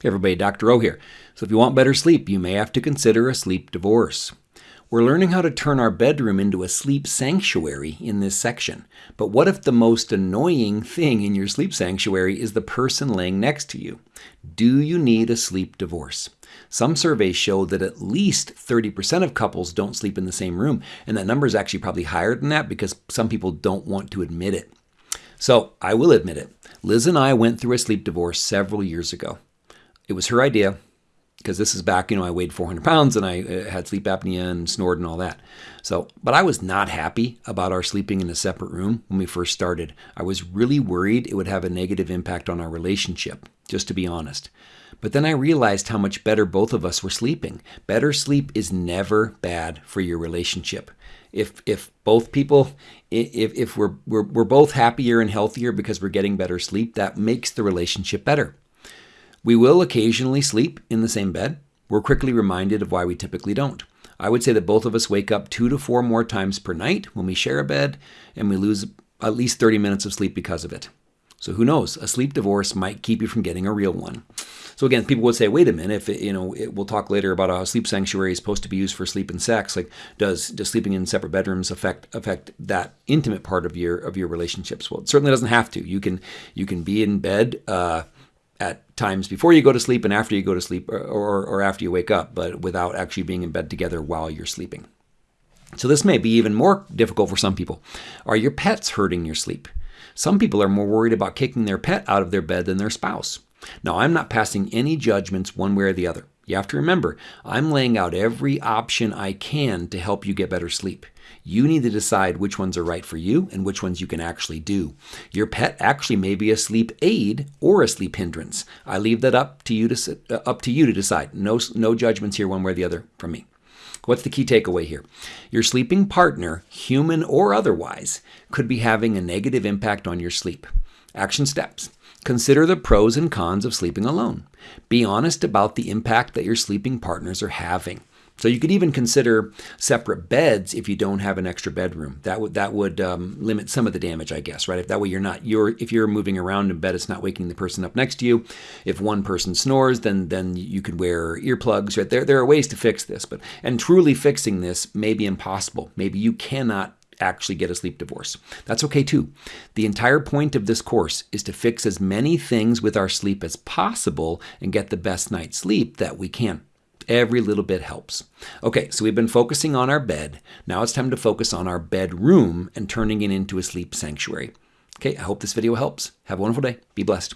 Hey everybody, Dr. O here. So if you want better sleep, you may have to consider a sleep divorce. We're learning how to turn our bedroom into a sleep sanctuary in this section. But what if the most annoying thing in your sleep sanctuary is the person laying next to you? Do you need a sleep divorce? Some surveys show that at least 30% of couples don't sleep in the same room, and that number is actually probably higher than that because some people don't want to admit it. So I will admit it. Liz and I went through a sleep divorce several years ago. It was her idea because this is back, you know, I weighed 400 pounds and I uh, had sleep apnea and snored and all that. So, but I was not happy about our sleeping in a separate room when we first started. I was really worried it would have a negative impact on our relationship, just to be honest. But then I realized how much better both of us were sleeping. Better sleep is never bad for your relationship. If if both people if if we're we're, we're both happier and healthier because we're getting better sleep, that makes the relationship better. We will occasionally sleep in the same bed. We're quickly reminded of why we typically don't. I would say that both of us wake up two to four more times per night when we share a bed, and we lose at least 30 minutes of sleep because of it. So who knows? A sleep divorce might keep you from getting a real one. So again, people would say, wait a minute, if it, you know, it, we'll talk later about how sleep sanctuary is supposed to be used for sleep and sex. Like, does does sleeping in separate bedrooms affect affect that intimate part of your of your relationships? Well, it certainly doesn't have to. You can you can be in bed. Uh, at times before you go to sleep and after you go to sleep or, or, or, after you wake up, but without actually being in bed together while you're sleeping. So this may be even more difficult for some people. Are your pets hurting your sleep? Some people are more worried about kicking their pet out of their bed than their spouse. Now, I'm not passing any judgments one way or the other. You have to remember, I'm laying out every option I can to help you get better sleep. You need to decide which ones are right for you and which ones you can actually do. Your pet actually may be a sleep aid or a sleep hindrance. I leave that up to you to uh, up to you to decide. No no judgments here one way or the other from me. What's the key takeaway here? Your sleeping partner, human or otherwise, could be having a negative impact on your sleep. Action steps. Consider the pros and cons of sleeping alone. Be honest about the impact that your sleeping partners are having. So you could even consider separate beds if you don't have an extra bedroom. That would that would um, limit some of the damage, I guess, right? If that way you're not you're if you're moving around in bed, it's not waking the person up next to you. If one person snores, then then you could wear earplugs. Right there, there are ways to fix this, but and truly fixing this may be impossible. Maybe you cannot actually get a sleep divorce. That's okay too. The entire point of this course is to fix as many things with our sleep as possible and get the best night's sleep that we can. Every little bit helps. Okay, so we've been focusing on our bed. Now it's time to focus on our bedroom and turning it into a sleep sanctuary. Okay, I hope this video helps. Have a wonderful day. Be blessed.